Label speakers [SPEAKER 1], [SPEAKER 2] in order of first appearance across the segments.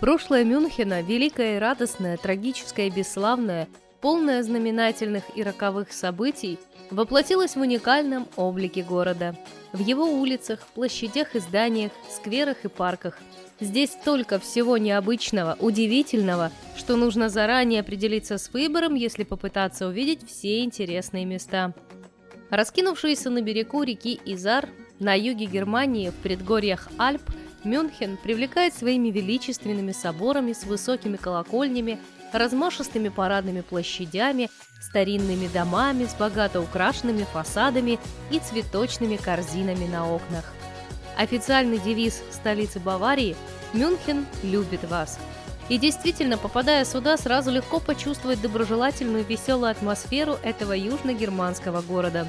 [SPEAKER 1] Прошлое Мюнхена – великое и радостное, трагическое и бесславное, полное знаменательных и роковых событий, воплотилось в уникальном облике города. В его улицах, площадях и зданиях, скверах и парках. Здесь столько всего необычного, удивительного, что нужно заранее определиться с выбором, если попытаться увидеть все интересные места. Раскинувшиеся на берегу реки Изар, на юге Германии, в предгорьях Альп, Мюнхен привлекает своими величественными соборами с высокими колокольнями, размашистыми парадными площадями, старинными домами с богато украшенными фасадами и цветочными корзинами на окнах. Официальный девиз столицы Баварии «Мюнхен любит вас». И действительно, попадая сюда, сразу легко почувствовать доброжелательную веселую атмосферу этого южно-германского города.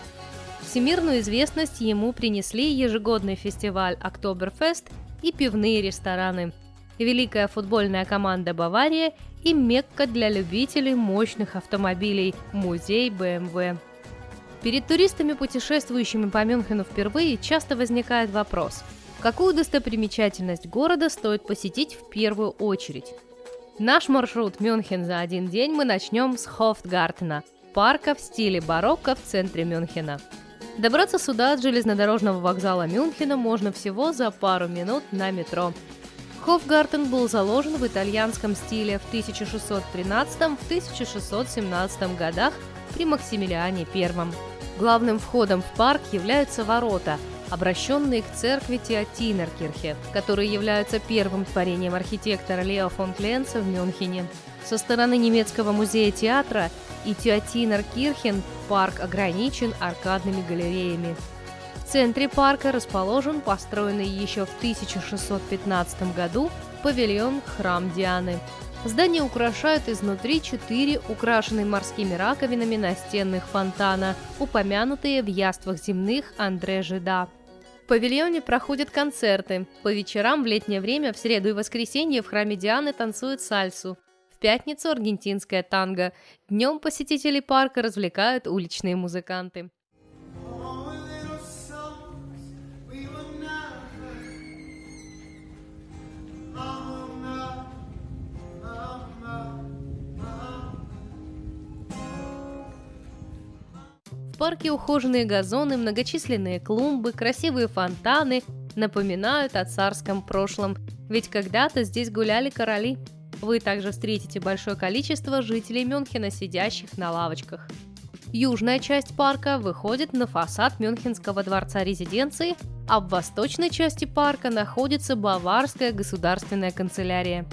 [SPEAKER 1] Всемирную известность ему принесли ежегодный фестиваль «Октоберфест» и пивные рестораны, великая футбольная команда «Бавария» и Мекка для любителей мощных автомобилей – музей BMW. Перед туристами, путешествующими по Мюнхену впервые, часто возникает вопрос – какую достопримечательность города стоит посетить в первую очередь? Наш маршрут Мюнхен за один день мы начнем с Хофтгартена – парка в стиле барокко в центре Мюнхена. Добраться сюда от железнодорожного вокзала Мюнхена можно всего за пару минут на метро. Хофгартен был заложен в итальянском стиле в 1613-1617 годах при Максимилиане I. Главным входом в парк являются ворота, обращенные к церкви Теотинеркирхе, которые являются первым творением архитектора Лео фон Кленца в Мюнхене. Со стороны немецкого музея театра и Теотинеркирхен парк ограничен аркадными галереями. В центре парка расположен построенный еще в 1615 году павильон «Храм Дианы». Здание украшают изнутри четыре украшенные морскими раковинами настенных фонтана, упомянутые в яствах земных Андре Жида. В павильоне проходят концерты. По вечерам в летнее время в среду и воскресенье в храме Дианы танцуют сальсу. В пятницу аргентинская танго. Днем посетителей парка развлекают уличные музыканты. парке ухоженные газоны, многочисленные клумбы, красивые фонтаны напоминают о царском прошлом, ведь когда-то здесь гуляли короли. Вы также встретите большое количество жителей Мюнхена, сидящих на лавочках. Южная часть парка выходит на фасад Мюнхенского дворца резиденции, а в восточной части парка находится Баварская государственная канцелярия.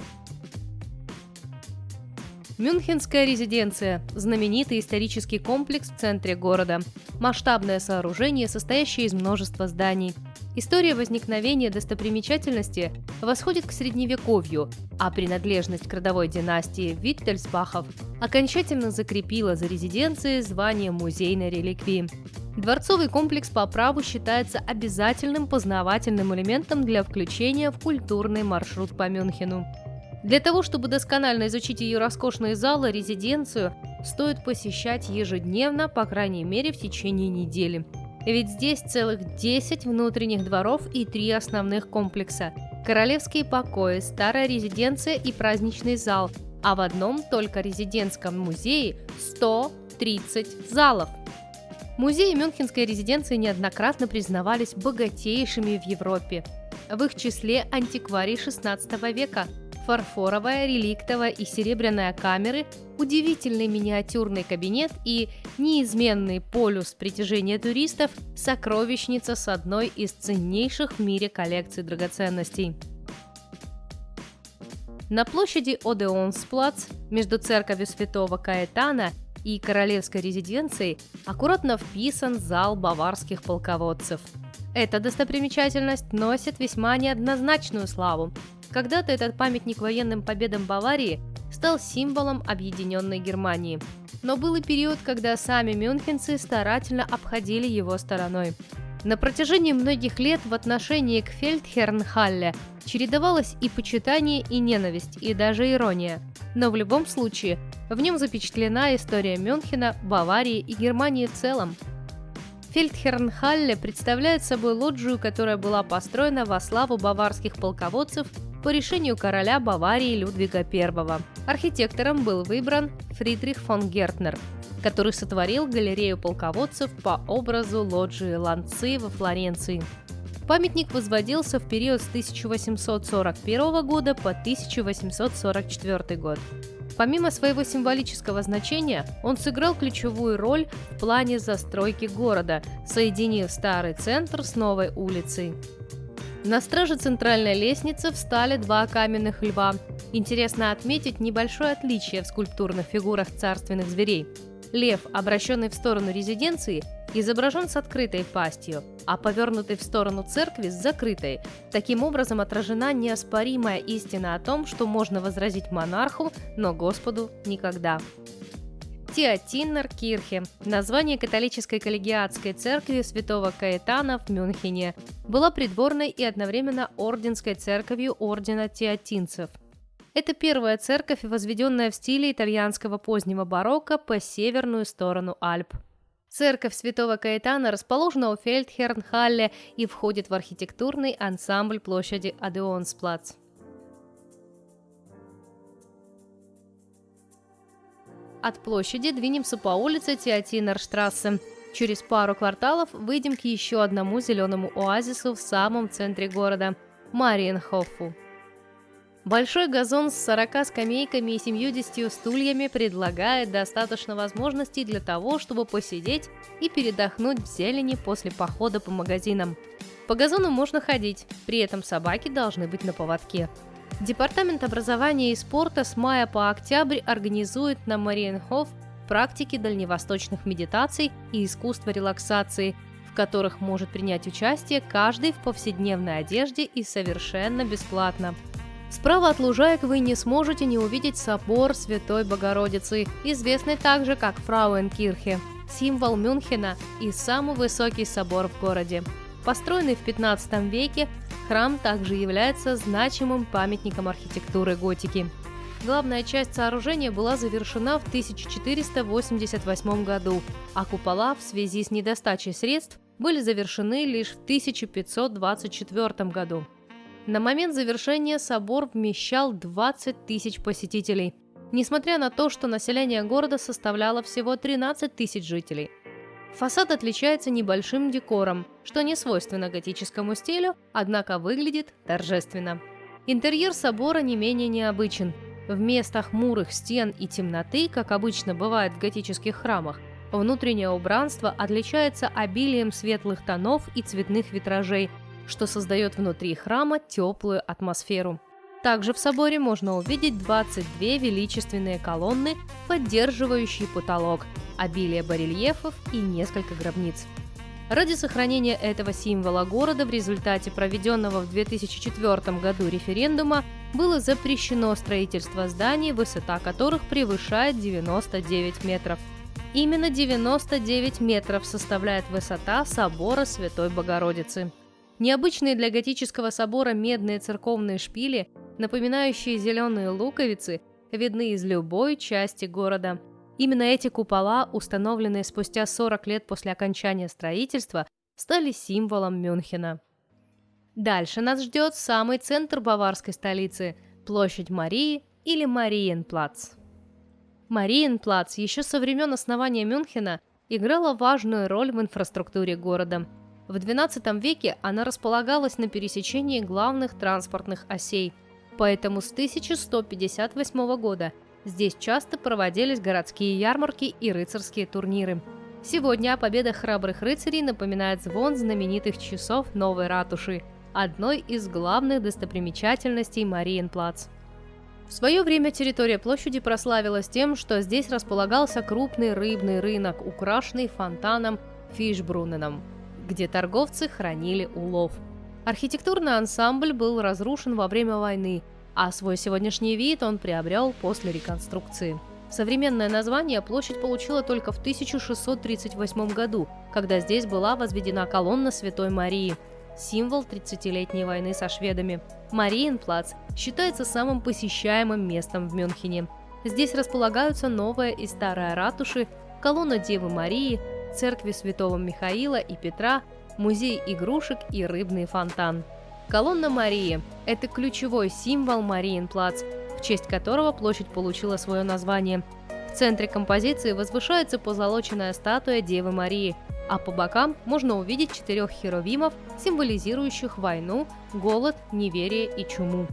[SPEAKER 1] Мюнхенская резиденция – знаменитый исторический комплекс в центре города. Масштабное сооружение, состоящее из множества зданий. История возникновения достопримечательности восходит к Средневековью, а принадлежность к родовой династии Виттельсбахов окончательно закрепила за резиденцией звание музейной реликвии. Дворцовый комплекс по праву считается обязательным познавательным элементом для включения в культурный маршрут по Мюнхену. Для того, чтобы досконально изучить ее роскошные залы, резиденцию, стоит посещать ежедневно, по крайней мере, в течение недели. Ведь здесь целых 10 внутренних дворов и три основных комплекса – королевские покои, старая резиденция и праздничный зал, а в одном только резидентском музее 130 залов. Музеи Мюнхенской резиденции неоднократно признавались богатейшими в Европе. В их числе антикварий XVI века – фарфоровая, реликтовая и серебряная камеры, удивительный миниатюрный кабинет и неизменный полюс притяжения туристов – сокровищница с одной из ценнейших в мире коллекций драгоценностей. На площади Одеонсплац между церковью святого Каэтана и королевской резиденцией аккуратно вписан зал баварских полководцев. Эта достопримечательность носит весьма неоднозначную славу, когда-то этот памятник военным победам Баварии стал символом объединенной Германии. Но был и период, когда сами мюнхенцы старательно обходили его стороной. На протяжении многих лет в отношении к Фельдхернхалле чередовалось и почитание, и ненависть, и даже ирония. Но в любом случае, в нем запечатлена история Мюнхена, Баварии и Германии в целом. Фельдхернхалле представляет собой лоджию, которая была построена во славу баварских полководцев по решению короля Баварии Людвига I. Архитектором был выбран Фридрих фон Гертнер, который сотворил галерею полководцев по образу лоджии Ланцы во Флоренции. Памятник возводился в период с 1841 года по 1844 год. Помимо своего символического значения, он сыграл ключевую роль в плане застройки города, соединив старый центр с новой улицей. На страже центральной лестницы встали два каменных льва. Интересно отметить небольшое отличие в скульптурных фигурах царственных зверей. Лев, обращенный в сторону резиденции, изображен с открытой пастью, а повернутый в сторону церкви с закрытой. Таким образом отражена неоспоримая истина о том, что можно возразить монарху, но Господу никогда. Теотиннер Кирхе, название католической коллегиатской церкви святого Каэтана в Мюнхене, была придворной и одновременно орденской церковью ордена теотинцев – это первая церковь, возведенная в стиле итальянского позднего барокко по северную сторону Альп. Церковь Святого Каэтана расположена у Фельдхернхалле и входит в архитектурный ансамбль площади Адеонсплац. От площади двинемся по улице Теотинерштрассе. Через пару кварталов выйдем к еще одному зеленому оазису в самом центре города – Мариенхофу. Большой газон с 40 скамейками и 70 стульями предлагает достаточно возможностей для того, чтобы посидеть и передохнуть в зелени после похода по магазинам. По газону можно ходить, при этом собаки должны быть на поводке. Департамент образования и спорта с мая по октябрь организует на Мариенхоф практики дальневосточных медитаций и искусства релаксации, в которых может принять участие каждый в повседневной одежде и совершенно бесплатно. Справа от лужаек вы не сможете не увидеть собор Святой Богородицы, известный также как Фрауенкирхе, символ Мюнхена и самый высокий собор в городе. Построенный в 15 веке, храм также является значимым памятником архитектуры готики. Главная часть сооружения была завершена в 1488 году, а купола в связи с недостачей средств были завершены лишь в 1524 году. На момент завершения собор вмещал 20 тысяч посетителей, несмотря на то, что население города составляло всего 13 тысяч жителей. Фасад отличается небольшим декором, что не свойственно готическому стилю, однако выглядит торжественно. Интерьер собора не менее необычен. Вместо хмурых стен и темноты, как обычно бывает в готических храмах, внутреннее убранство отличается обилием светлых тонов и цветных витражей, что создает внутри храма теплую атмосферу. Также в соборе можно увидеть 22 величественные колонны, поддерживающие потолок, обилие барельефов и несколько гробниц. Ради сохранения этого символа города в результате проведенного в 2004 году референдума было запрещено строительство зданий, высота которых превышает 99 метров. Именно 99 метров составляет высота собора Святой Богородицы. Необычные для готического собора медные церковные шпили, напоминающие зеленые луковицы, видны из любой части города. Именно эти купола, установленные спустя 40 лет после окончания строительства, стали символом Мюнхена. Дальше нас ждет самый центр баварской столицы – площадь Марии или Мариенплац. Мариенплац еще со времен основания Мюнхена играла важную роль в инфраструктуре города – в XII веке она располагалась на пересечении главных транспортных осей, поэтому с 1158 года здесь часто проводились городские ярмарки и рыцарские турниры. Сегодня о победах храбрых рыцарей напоминает звон знаменитых часов Новой Ратуши, одной из главных достопримечательностей Мариенплац. В свое время территория площади прославилась тем, что здесь располагался крупный рыбный рынок, украшенный фонтаном Фишбруненом – где торговцы хранили улов. Архитектурный ансамбль был разрушен во время войны, а свой сегодняшний вид он приобрел после реконструкции. Современное название площадь получила только в 1638 году, когда здесь была возведена колонна Святой Марии, символ 30-летней войны со шведами. Мариенплац считается самым посещаемым местом в Мюнхене. Здесь располагаются новая и старая ратуши, колонна Девы Марии, церкви святого Михаила и Петра, музей игрушек и рыбный фонтан. Колонна Марии – это ключевой символ Мариенплац, в честь которого площадь получила свое название. В центре композиции возвышается позолоченная статуя Девы Марии, а по бокам можно увидеть четырех херовимов, символизирующих войну, голод, неверие и чуму.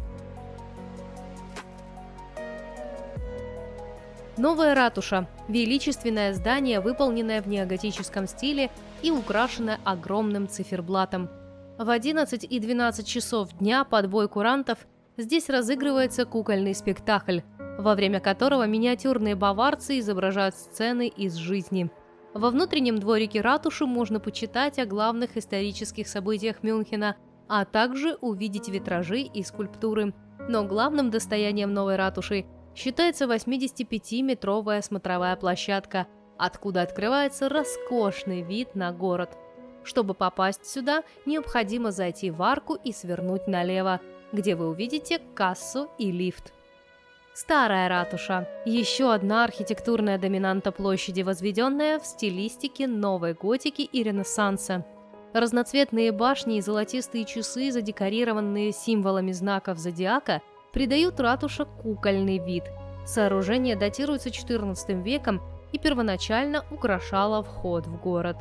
[SPEAKER 1] Новая ратуша – величественное здание, выполненное в неоготическом стиле и украшенное огромным циферблатом. В 11 и 12 часов дня под бой курантов здесь разыгрывается кукольный спектакль, во время которого миниатюрные баварцы изображают сцены из жизни. Во внутреннем дворике ратуши можно почитать о главных исторических событиях Мюнхена, а также увидеть витражи и скульптуры. Но главным достоянием новой ратуши считается 85-метровая смотровая площадка, откуда открывается роскошный вид на город. Чтобы попасть сюда, необходимо зайти в арку и свернуть налево, где вы увидите кассу и лифт. Старая ратуша – еще одна архитектурная доминанта площади, возведенная в стилистике новой готики и ренессанса. Разноцветные башни и золотистые часы, задекорированные символами знаков зодиака – придают ратуша кукольный вид. Сооружение датируется XIV веком и первоначально украшало вход в город.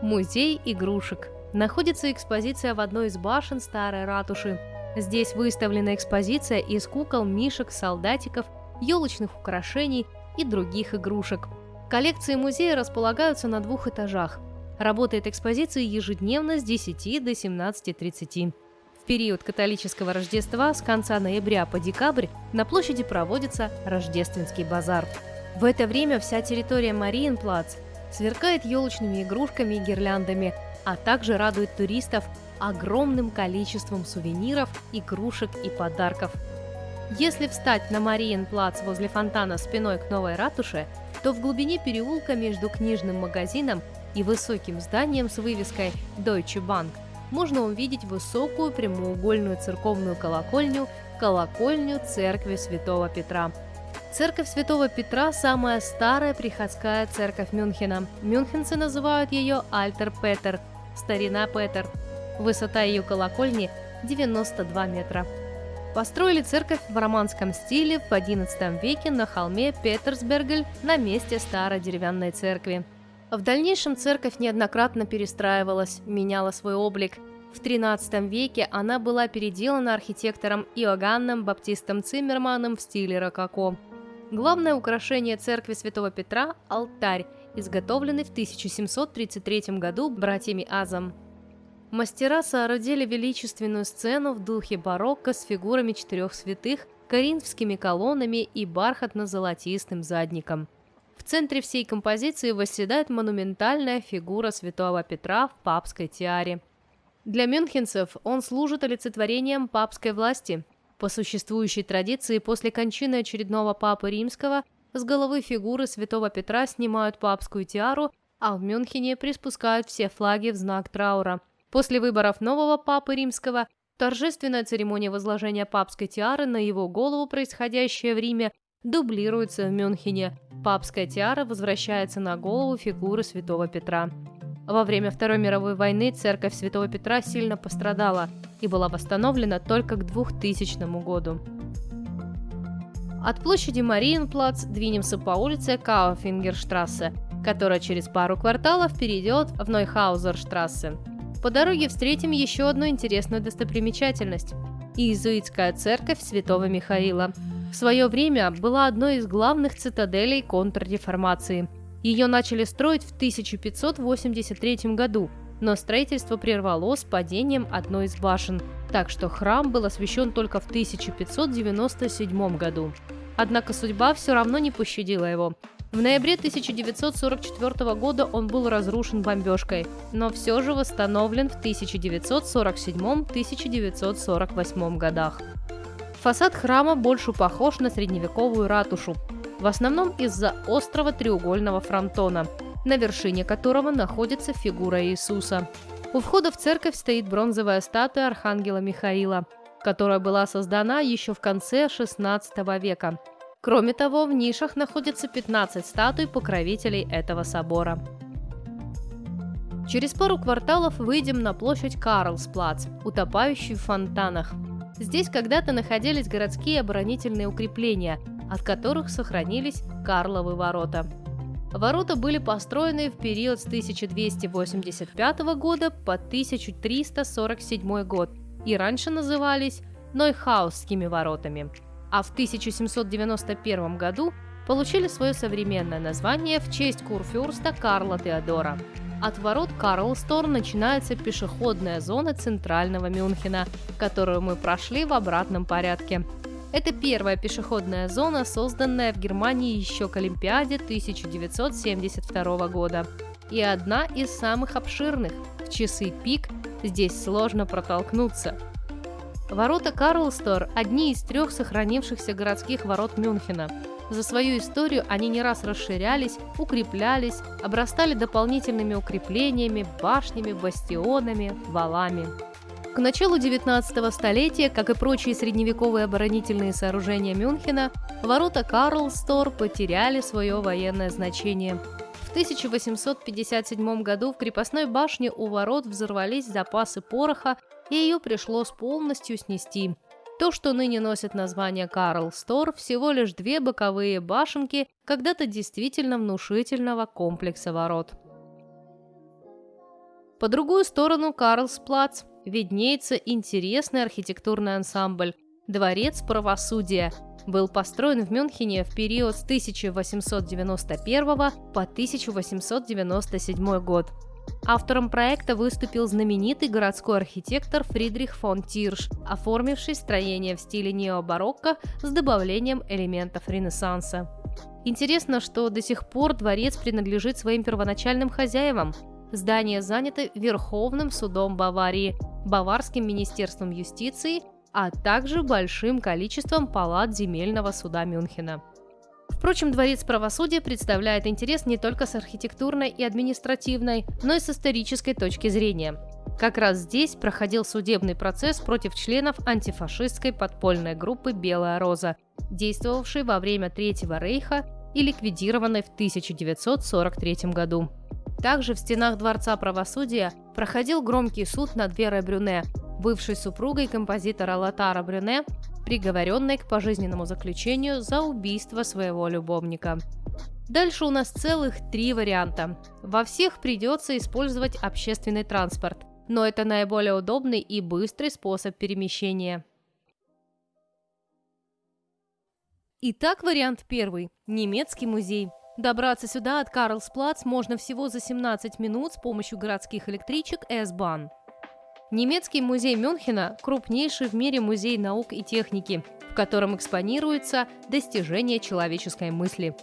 [SPEAKER 1] Музей игрушек. Находится экспозиция в одной из башен старой ратуши. Здесь выставлена экспозиция из кукол, мишек, солдатиков, елочных украшений и других игрушек. Коллекции музея располагаются на двух этажах. Работает экспозиция ежедневно с 10 до 17.30. В период католического Рождества с конца ноября по декабрь на площади проводится рождественский базар. В это время вся территория Мариенплац сверкает елочными игрушками и гирляндами, а также радует туристов огромным количеством сувениров, игрушек и подарков. Если встать на Мариенплац возле фонтана спиной к новой ратуше, то в глубине переулка между книжным магазином и высоким зданием с вывеской Deutsche Bank можно увидеть высокую прямоугольную церковную колокольню, колокольню церкви Святого Петра. Церковь Святого Петра – самая старая приходская церковь Мюнхена. Мюнхенцы называют ее Альтер Петер – Старина Петер. Высота ее колокольни – 92 метра. Построили церковь в романском стиле в XI веке на холме Петерсбергель на месте старой деревянной церкви. В дальнейшем церковь неоднократно перестраивалась, меняла свой облик. В XIII веке она была переделана архитектором Иоганном Баптистом Циммерманом в стиле рококо. Главное украшение церкви Святого Петра – алтарь, изготовленный в 1733 году братьями Азом. Мастера соорудили величественную сцену в духе барокко с фигурами четырех святых, коринфскими колоннами и бархатно-золотистым задником – в центре всей композиции восседает монументальная фигура святого Петра в папской тиаре. Для мюнхенцев он служит олицетворением папской власти. По существующей традиции, после кончины очередного папы римского с головы фигуры святого Петра снимают папскую тиару, а в Мюнхене приспускают все флаги в знак траура. После выборов нового папы римского торжественная церемония возложения папской тиары на его голову, происходящая в Риме, дублируется в Мюнхене. Папская тиара возвращается на голову фигуры святого Петра. Во время Второй мировой войны церковь святого Петра сильно пострадала и была восстановлена только к 2000 году. От площади Мариенплац двинемся по улице Кауфингерштрассе, которая через пару кварталов перейдет в Нойхаузерштрассе. По дороге встретим еще одну интересную достопримечательность – иезуитская церковь святого Михаила – в свое время была одной из главных цитаделей контрреформации. Ее начали строить в 1583 году, но строительство прервалось падением одной из башен, так что храм был освящен только в 1597 году. Однако судьба все равно не пощадила его. В ноябре 1944 года он был разрушен бомбежкой, но все же восстановлен в 1947-1948 годах. Фасад храма больше похож на средневековую ратушу, в основном из-за острого треугольного фронтона, на вершине которого находится фигура Иисуса. У входа в церковь стоит бронзовая статуя архангела Михаила, которая была создана еще в конце XVI века. Кроме того, в нишах находится 15 статуй покровителей этого собора. Через пару кварталов выйдем на площадь Карлсплац, утопающую в фонтанах. Здесь когда-то находились городские оборонительные укрепления, от которых сохранились Карловы ворота. Ворота были построены в период с 1285 года по 1347 год и раньше назывались Нойхаусскими воротами, а в 1791 году получили свое современное название в честь курфюрста Карла Теодора. От ворот Карлстор начинается пешеходная зона центрального Мюнхена, которую мы прошли в обратном порядке. Это первая пешеходная зона, созданная в Германии еще к Олимпиаде 1972 года. И одна из самых обширных. В часы пик здесь сложно протолкнуться. Ворота Карлстор – одни из трех сохранившихся городских ворот Мюнхена. За свою историю они не раз расширялись, укреплялись, обрастали дополнительными укреплениями, башнями, бастионами, валами. К началу 19 столетия, как и прочие средневековые оборонительные сооружения Мюнхена, ворота Карлстор потеряли свое военное значение. В 1857 году в крепостной башне у ворот взорвались запасы пороха, и ее пришлось полностью снести. То, что ныне носит название Карлстор, всего лишь две боковые башенки когда-то действительно внушительного комплекса ворот. По другую сторону Карлсплац виднеется интересный архитектурный ансамбль «Дворец правосудия». Был построен в Мюнхене в период с 1891 по 1897 год. Автором проекта выступил знаменитый городской архитектор Фридрих фон Тирш, оформивший строение в стиле необарокко с добавлением элементов Ренессанса. Интересно, что до сих пор дворец принадлежит своим первоначальным хозяевам. Здание занято Верховным судом Баварии, Баварским министерством юстиции, а также большим количеством палат земельного суда Мюнхена. Впрочем, Дворец правосудия представляет интерес не только с архитектурной и административной, но и с исторической точки зрения. Как раз здесь проходил судебный процесс против членов антифашистской подпольной группы «Белая роза», действовавшей во время Третьего рейха и ликвидированной в 1943 году. Также в стенах Дворца правосудия проходил громкий суд над Верой Брюне, бывшей супругой композитора Латара Брюне, приговоренной к пожизненному заключению за убийство своего любовника. Дальше у нас целых три варианта. Во всех придется использовать общественный транспорт, но это наиболее удобный и быстрый способ перемещения. Итак, вариант первый – немецкий музей – Добраться сюда от Карлсплац можно всего за 17 минут с помощью городских электричек S-Bahn. Немецкий музей Мюнхена – крупнейший в мире музей наук и техники, в котором экспонируются достижения человеческой мысли.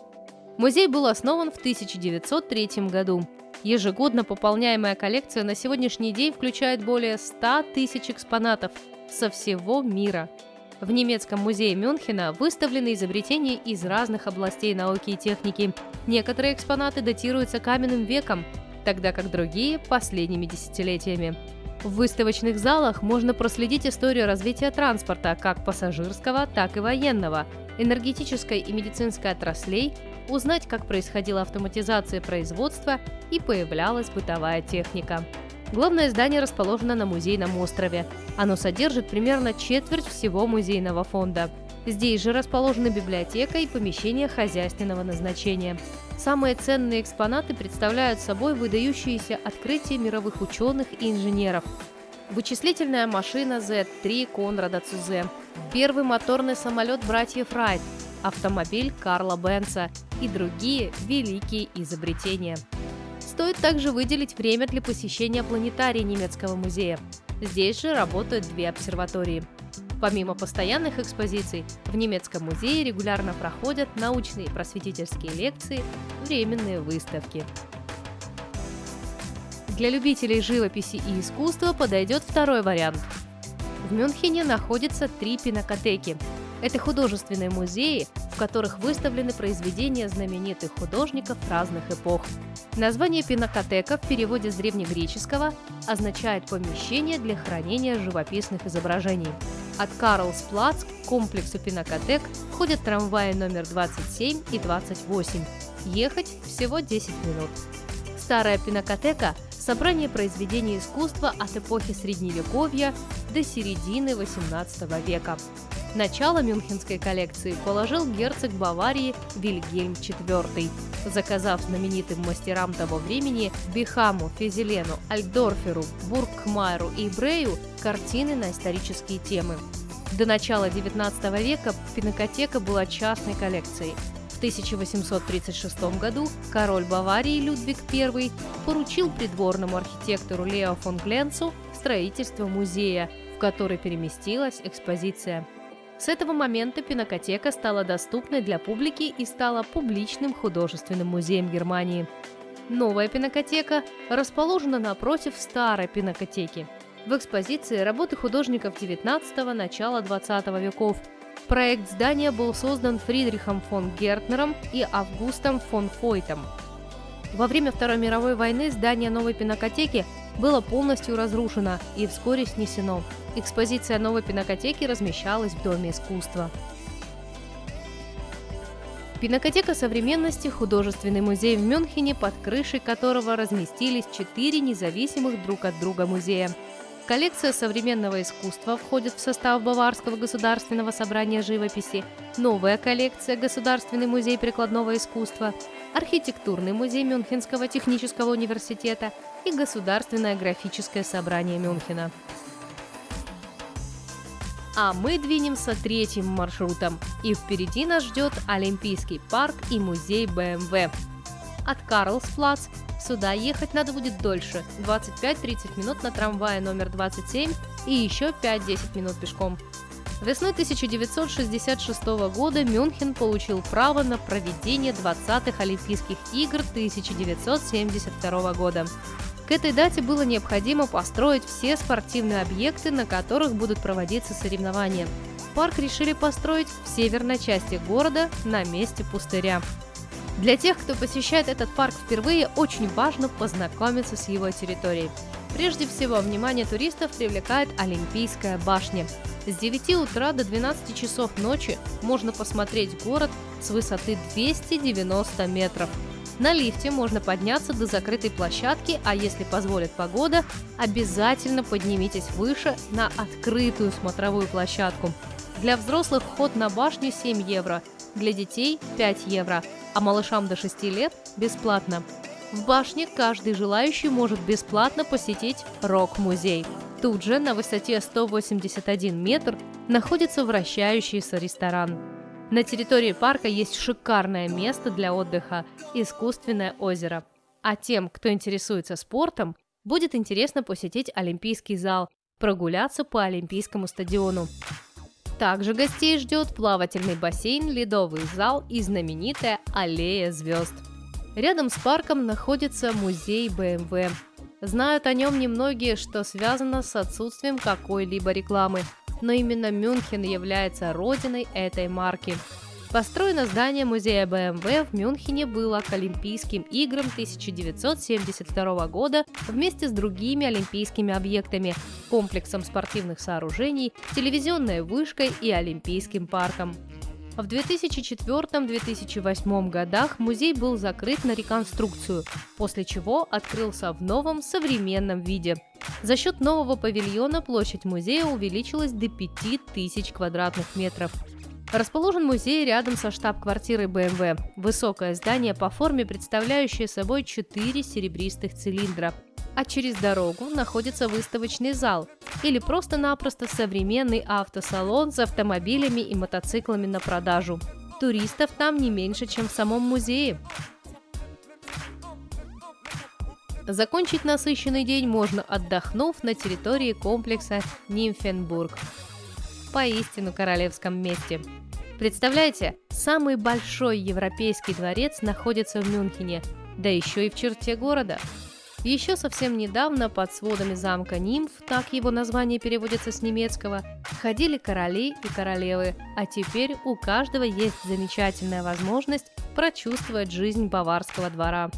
[SPEAKER 1] Музей был основан в 1903 году. Ежегодно пополняемая коллекция на сегодняшний день включает более 100 тысяч экспонатов со всего мира – в немецком музее Мюнхена выставлены изобретения из разных областей науки и техники. Некоторые экспонаты датируются каменным веком, тогда как другие – последними десятилетиями. В выставочных залах можно проследить историю развития транспорта, как пассажирского, так и военного, энергетической и медицинской отраслей, узнать, как происходила автоматизация производства и появлялась бытовая техника. Главное здание расположено на музейном острове. Оно содержит примерно четверть всего музейного фонда. Здесь же расположены библиотека и помещения хозяйственного назначения. Самые ценные экспонаты представляют собой выдающиеся открытия мировых ученых и инженеров. Вычислительная машина Z3 Конрада Цузе, первый моторный самолет братьев Райт, автомобиль Карла Бенца и другие великие изобретения. Стоит также выделить время для посещения планетария немецкого музея. Здесь же работают две обсерватории. Помимо постоянных экспозиций, в немецком музее регулярно проходят научные просветительские лекции, временные выставки. Для любителей живописи и искусства подойдет второй вариант. В Мюнхене находятся три пинакотеки. Это художественные музеи, в которых выставлены произведения знаменитых художников разных эпох. Название пинакотека в переводе с древнегреческого означает «помещение для хранения живописных изображений». От Карлсплац к комплексу пинакотек ходят трамваи номер 27 и 28. Ехать всего 10 минут. Старая пинакотека – собрание произведений искусства от эпохи Средневековья до середины XVIII века. Начало мюнхенской коллекции положил герцог Баварии Вильгельм IV, заказав знаменитым мастерам того времени Бихаму, Физелену, Альдорферу, Бургкмайеру и Брею картины на исторические темы. До начала XIX века пинокотека была частной коллекцией. В 1836 году король Баварии Людвиг I поручил придворному архитектору Лео фон Гленцу строительство музея, в который переместилась экспозиция. С этого момента пинокотека стала доступной для публики и стала публичным художественным музеем Германии. Новая пинокотека расположена напротив старой пинокотеки. В экспозиции работы художников 19 начала 20 веков. Проект здания был создан Фридрихом фон Гертнером и Августом фон Фойтом. Во время Второй мировой войны здание новой пинокотеки было полностью разрушено и вскоре снесено. Экспозиция новой пинокотеки размещалась в Доме искусства. Пинокотека современности – художественный музей в Мюнхене, под крышей которого разместились четыре независимых друг от друга музея. Коллекция современного искусства входит в состав Баварского государственного собрания живописи, новая коллекция – Государственный музей прикладного искусства, архитектурный музей Мюнхенского технического университета и Государственное графическое собрание Мюнхена. А мы двинемся третьим маршрутом, и впереди нас ждет Олимпийский парк и музей БМВ. От Карлсплац сюда ехать надо будет дольше – 25-30 минут на трамвае номер 27 и еще 5-10 минут пешком. Весной 1966 года Мюнхен получил право на проведение 20-х Олимпийских игр 1972 года. К этой дате было необходимо построить все спортивные объекты, на которых будут проводиться соревнования. Парк решили построить в северной части города на месте пустыря. Для тех, кто посещает этот парк впервые, очень важно познакомиться с его территорией. Прежде всего, внимание туристов привлекает Олимпийская башня. С 9 утра до 12 часов ночи можно посмотреть город с высоты 290 метров. На лифте можно подняться до закрытой площадки, а если позволит погода, обязательно поднимитесь выше на открытую смотровую площадку. Для взрослых вход на башню 7 евро, для детей 5 евро, а малышам до 6 лет бесплатно. В башне каждый желающий может бесплатно посетить рок-музей. Тут же на высоте 181 метр находится вращающийся ресторан. На территории парка есть шикарное место для отдыха – искусственное озеро. А тем, кто интересуется спортом, будет интересно посетить Олимпийский зал, прогуляться по Олимпийскому стадиону. Также гостей ждет плавательный бассейн, ледовый зал и знаменитая аллея звезд. Рядом с парком находится музей BMW. Знают о нем немногие, что связано с отсутствием какой-либо рекламы – но именно Мюнхен является родиной этой марки. Построено здание музея BMW в Мюнхене было к Олимпийским играм 1972 года вместе с другими олимпийскими объектами, комплексом спортивных сооружений, телевизионной вышкой и Олимпийским парком. В 2004-2008 годах музей был закрыт на реконструкцию, после чего открылся в новом современном виде. За счет нового павильона площадь музея увеличилась до 5000 квадратных метров. Расположен музей рядом со штаб-квартирой BMW. Высокое здание по форме, представляющее собой четыре серебристых цилиндра – а через дорогу находится выставочный зал или просто-напросто современный автосалон с автомобилями и мотоциклами на продажу. Туристов там не меньше, чем в самом музее. Закончить насыщенный день можно, отдохнув на территории комплекса Нимфенбург. Поистину королевском месте. Представляете, самый большой европейский дворец находится в Мюнхене, да еще и в черте города – еще совсем недавно под сводами замка Нимф, так его название переводится с немецкого, ходили короли и королевы, а теперь у каждого есть замечательная возможность прочувствовать жизнь баварского двора.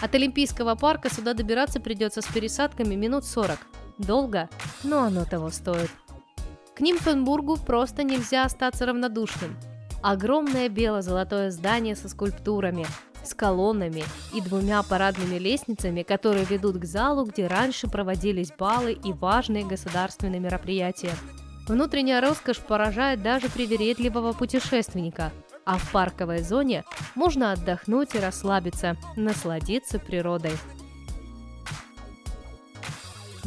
[SPEAKER 1] От Олимпийского парка сюда добираться придется с пересадками минут 40. Долго, но оно того стоит. К Нимфенбургу просто нельзя остаться равнодушным. Огромное бело-золотое здание со скульптурами – с колоннами и двумя парадными лестницами, которые ведут к залу, где раньше проводились балы и важные государственные мероприятия. Внутренняя роскошь поражает даже привередливого путешественника, а в парковой зоне можно отдохнуть и расслабиться, насладиться природой.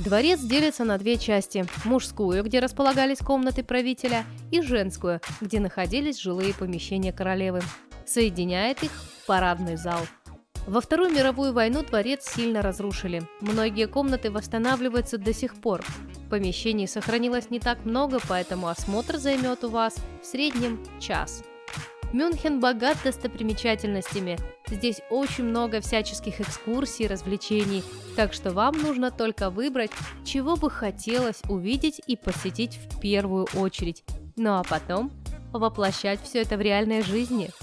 [SPEAKER 1] Дворец делится на две части – мужскую, где располагались комнаты правителя, и женскую, где находились жилые помещения королевы. Соединяет их парадный зал. Во Вторую мировую войну дворец сильно разрушили. Многие комнаты восстанавливаются до сих пор. Помещений сохранилось не так много, поэтому осмотр займет у вас в среднем час. Мюнхен богат достопримечательностями. Здесь очень много всяческих экскурсий, развлечений, так что вам нужно только выбрать, чего бы хотелось увидеть и посетить в первую очередь. Ну а потом воплощать все это в реальной жизни –